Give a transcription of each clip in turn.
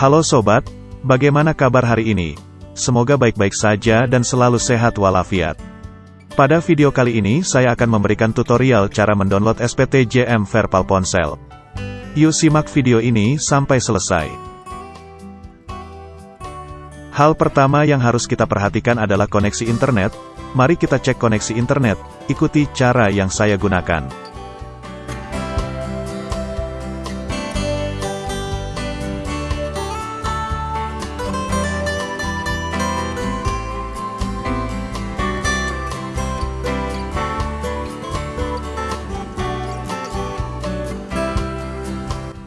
Halo sobat, bagaimana kabar hari ini? Semoga baik-baik saja dan selalu sehat walafiat. Pada video kali ini saya akan memberikan tutorial cara mendownload SPT JM Verpal Ponsel. Yuk simak video ini sampai selesai. Hal pertama yang harus kita perhatikan adalah koneksi internet. Mari kita cek koneksi internet, ikuti cara yang saya gunakan.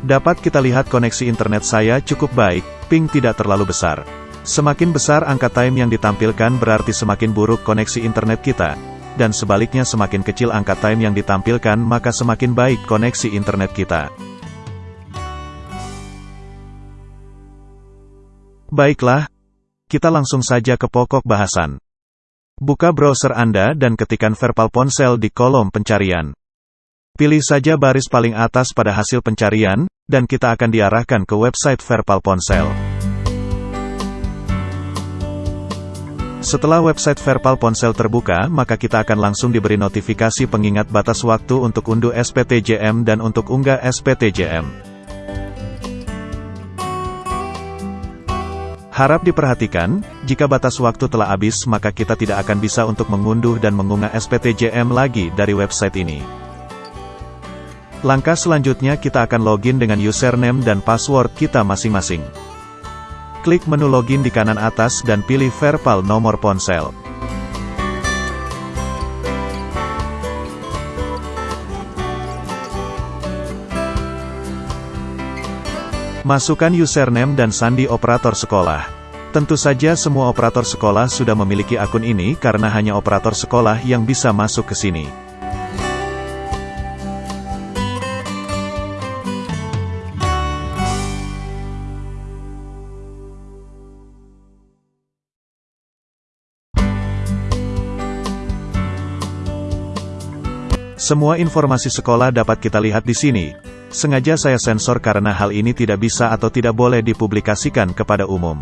Dapat kita lihat koneksi internet saya cukup baik, ping tidak terlalu besar. Semakin besar angka time yang ditampilkan berarti semakin buruk koneksi internet kita. Dan sebaliknya semakin kecil angka time yang ditampilkan maka semakin baik koneksi internet kita. Baiklah, kita langsung saja ke pokok bahasan. Buka browser Anda dan ketikkan Verpal Ponsel di kolom pencarian. Pilih saja baris paling atas pada hasil pencarian, dan kita akan diarahkan ke website Verpal Ponsel. Setelah website Verpal Ponsel terbuka, maka kita akan langsung diberi notifikasi pengingat batas waktu untuk unduh SPTJM dan untuk unggah SPTJM. Harap diperhatikan, jika batas waktu telah habis maka kita tidak akan bisa untuk mengunduh dan mengunggah SPTJM lagi dari website ini. Langkah selanjutnya kita akan login dengan username dan password kita masing-masing. Klik menu login di kanan atas dan pilih Verpal nomor ponsel. Masukkan username dan sandi operator sekolah. Tentu saja semua operator sekolah sudah memiliki akun ini karena hanya operator sekolah yang bisa masuk ke sini. Semua informasi sekolah dapat kita lihat di sini. Sengaja saya sensor karena hal ini tidak bisa atau tidak boleh dipublikasikan kepada umum.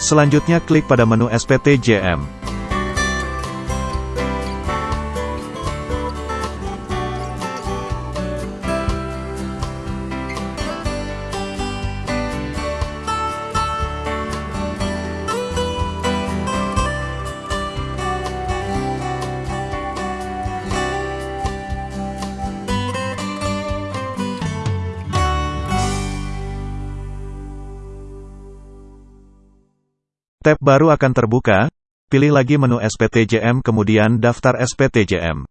Selanjutnya klik pada menu SPTJM. Tab baru akan terbuka, pilih lagi menu SPTJM kemudian daftar SPTJM.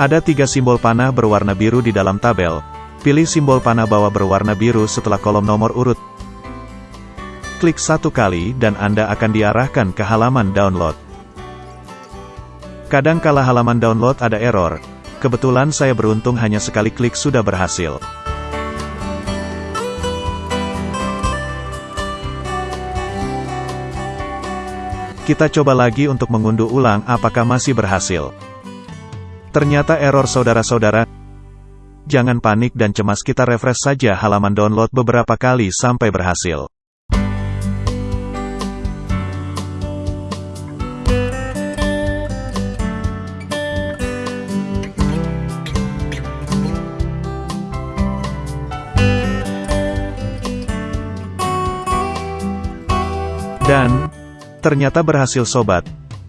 Ada tiga simbol panah berwarna biru di dalam tabel. Pilih simbol panah bawah berwarna biru setelah kolom nomor urut. Klik satu kali dan Anda akan diarahkan ke halaman download. Kadang kala halaman download ada error. Kebetulan saya beruntung hanya sekali klik sudah berhasil. Kita coba lagi untuk mengunduh ulang apakah masih berhasil. Ternyata error saudara-saudara. Jangan panik dan cemas kita refresh saja halaman download beberapa kali sampai berhasil. Dan, ternyata berhasil sobat.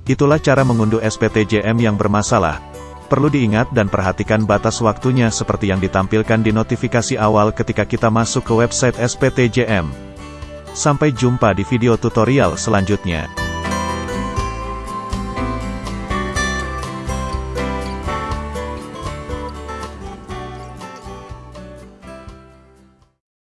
Itulah cara mengunduh SPTJM yang bermasalah. Perlu diingat dan perhatikan batas waktunya seperti yang ditampilkan di notifikasi awal ketika kita masuk ke website SPTJM. Sampai jumpa di video tutorial selanjutnya.